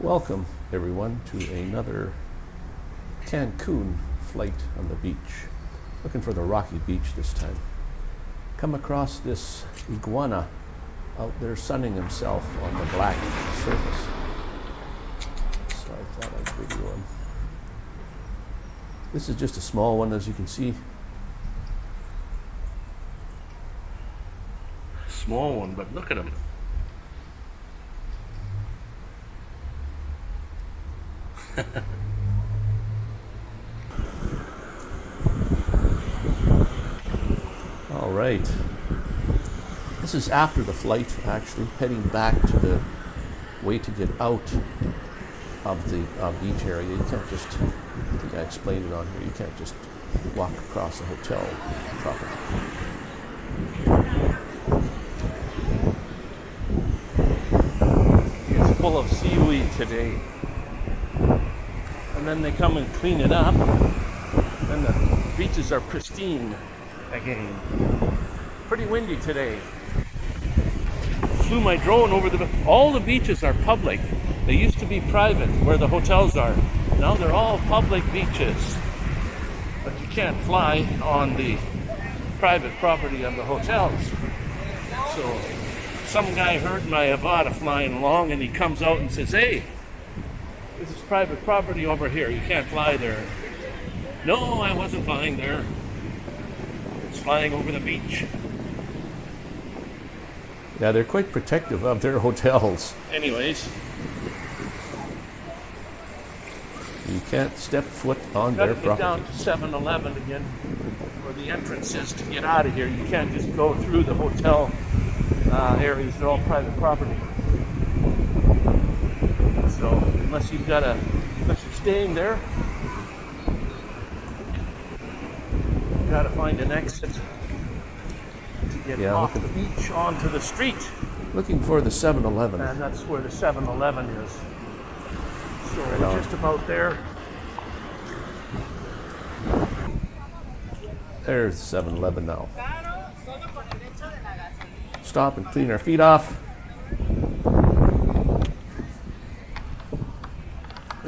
Welcome, everyone, to another Cancun flight on the beach. Looking for the rocky beach this time. Come across this iguana out there sunning himself on the black surface. So I thought I'd video him. This is just a small one, as you can see. Small one, but look at him. All right. This is after the flight, actually, heading back to the way to get out of the uh, beach area. You can't just, I think I explained it on here, you can't just walk across the hotel property. It's full of seaweed today. And then they come and clean it up. And the beaches are pristine again. Pretty windy today. Flew my drone over the. All the beaches are public. They used to be private, where the hotels are. Now they're all public beaches. But you can't fly on the private property of the hotels. So some guy heard my Avata flying along and he comes out and says, Hey, this is private property over here. You can't fly there. No, I wasn't flying there. It's flying over the beach. Yeah, they're quite protective of their hotels. Anyways, You can't step foot on their get down to 7 Eleven again, where the entrance is to get out of here. You can't just go through the hotel uh, areas, they're all private property. So, unless you've got a, unless you're staying there, you gotta find an exit to get Yeah, off look the beach onto the street. Looking for the 7 Eleven. And that's where the 7 Eleven is. So, Right we're on. just about there. There's 7 Eleven now. Stop and clean our feet off.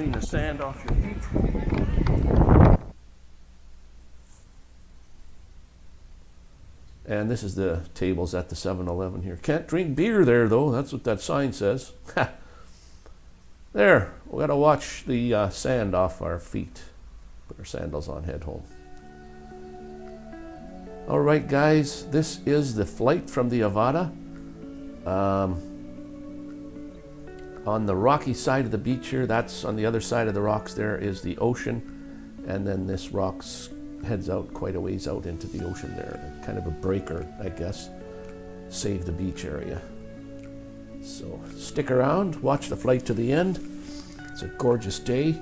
Clean the sand off your feet. And this is the tables at the 7 Eleven here. Can't drink beer there, though. That's what that sign says. there, we got to watch the uh, sand off our feet. Put our sandals on, head home. All right, guys, this is the flight from the Avata. Um, on the rocky side of the beach here, that's on the other side of the rocks, there is the ocean. And then this rocks heads out quite a ways out into the ocean there. Kind of a breaker, I guess. Save the beach area. So stick around, watch the flight to the end. It's a gorgeous day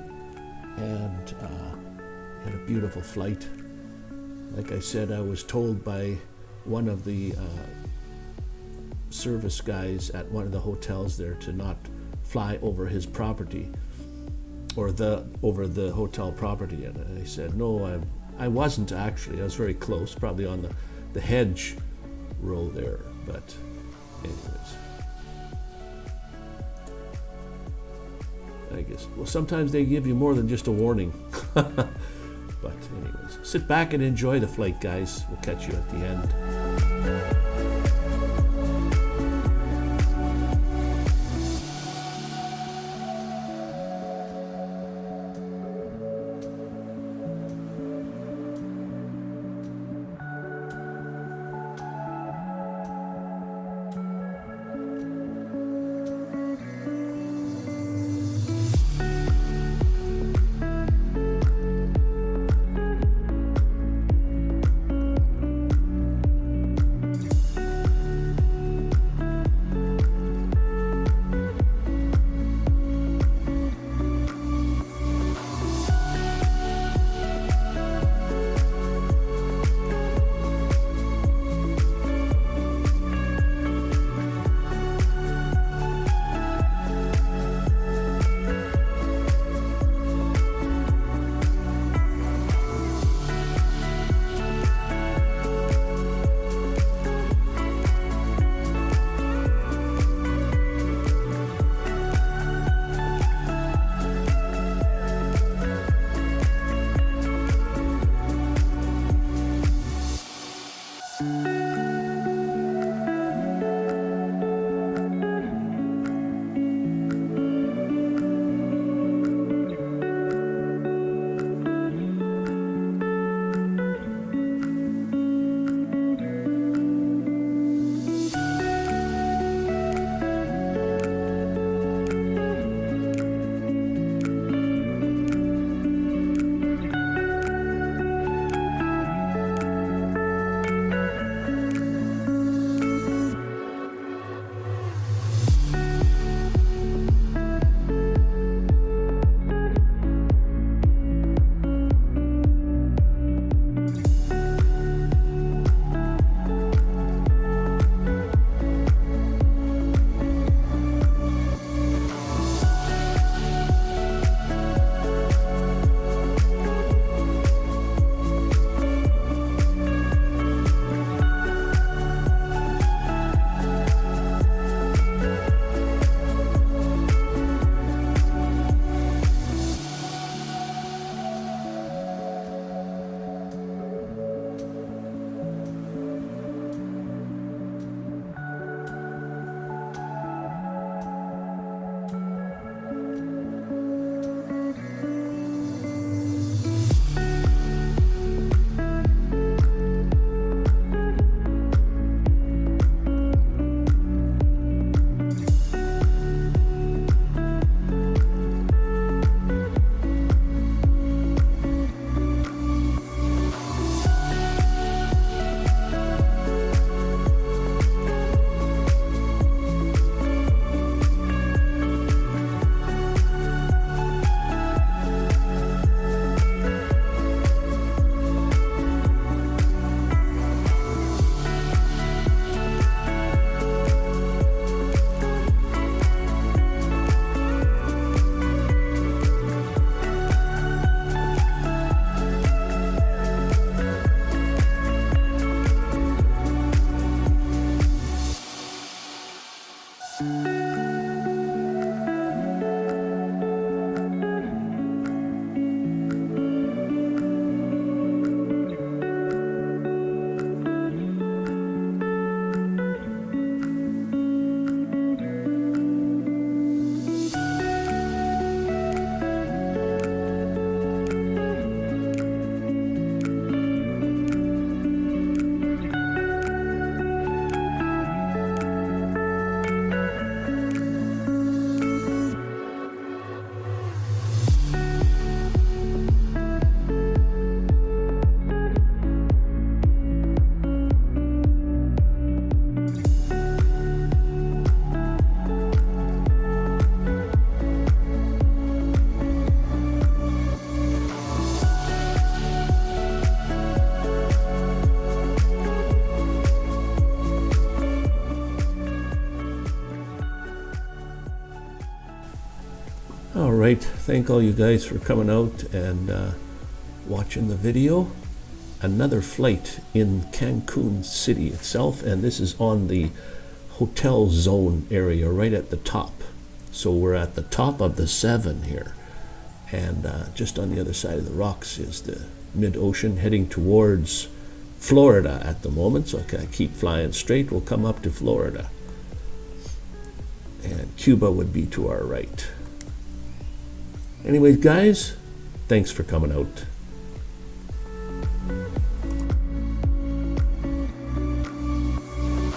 and uh, had a beautiful flight. Like I said, I was told by one of the uh, service guys at one of the hotels there to not fly over his property or the over the hotel property. And I said no I, I wasn't actually. I was very close probably on the, the hedge row there. But anyways. I guess well sometimes they give you more than just a warning. But anyways sit back and enjoy the flight guys. We'll catch you at the end Right, thank all you guys for coming out and uh, watching the video. Another flight in Cancun City itself, and this is on the hotel zone area right at the top. So we're at the top of the seven here. And uh, just on the other side of the rocks is the mid-ocean heading towards Florida at the moment. So I keep flying straight, we'll come up to Florida. And Cuba would be to our right. Anyways, guys, thanks for coming out.